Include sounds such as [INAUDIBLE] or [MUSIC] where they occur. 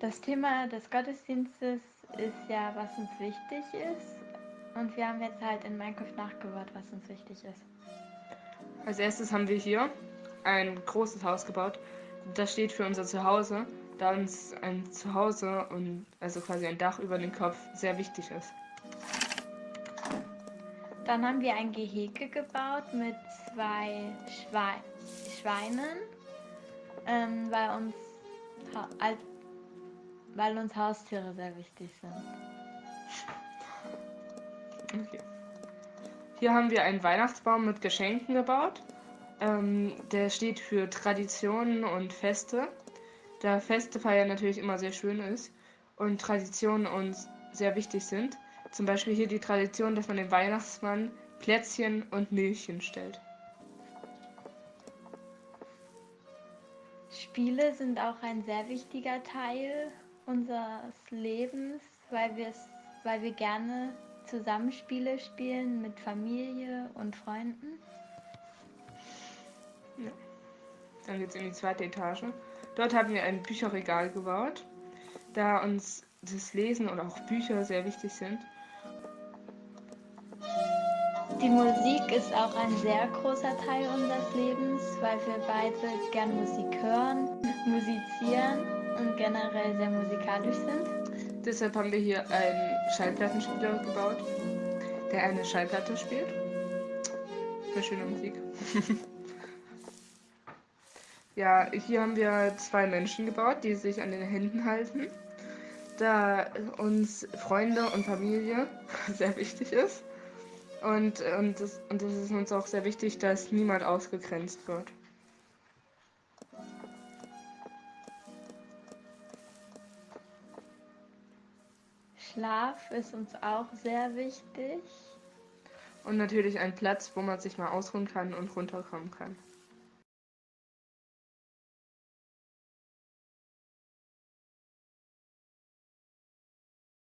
Das Thema des Gottesdienstes ist ja, was uns wichtig ist. Und wir haben jetzt halt in Minecraft nachgebaut, was uns wichtig ist. Als erstes haben wir hier ein großes Haus gebaut. Das steht für unser Zuhause, da uns ein Zuhause und also quasi ein Dach über den Kopf sehr wichtig ist. Dann haben wir ein Gehege gebaut mit zwei Schwei Schweinen, ähm, weil, uns als, weil uns Haustiere sehr wichtig sind. Okay. Hier haben wir einen Weihnachtsbaum mit Geschenken gebaut. Ähm, der steht für Traditionen und Feste. Da Feste feiern natürlich immer sehr schön ist und Traditionen uns sehr wichtig sind. Zum Beispiel hier die Tradition, dass man dem Weihnachtsmann Plätzchen und Milchchen stellt. Spiele sind auch ein sehr wichtiger Teil unseres Lebens, weil, weil wir gerne Zusammenspiele spielen mit Familie und Freunden. Ja. Dann geht es in die zweite Etage. Dort haben wir ein Bücherregal gebaut, da uns das Lesen oder auch Bücher sehr wichtig sind. Die Musik ist auch ein sehr großer Teil unseres Lebens, weil wir beide gerne Musik hören, musizieren und generell sehr musikalisch sind. Deshalb haben wir hier einen Schallplattenspieler gebaut, der eine Schallplatte spielt. Für schöne Musik. [LAUGHS] ja, hier haben wir zwei Menschen gebaut, die sich an den Händen halten. Da uns Freunde und Familie [LAUGHS] sehr wichtig ist. Und, und, das, und es ist uns auch sehr wichtig, dass niemand ausgegrenzt wird. Schlaf ist uns auch sehr wichtig. Und natürlich ein Platz, wo man sich mal ausruhen kann und runterkommen kann.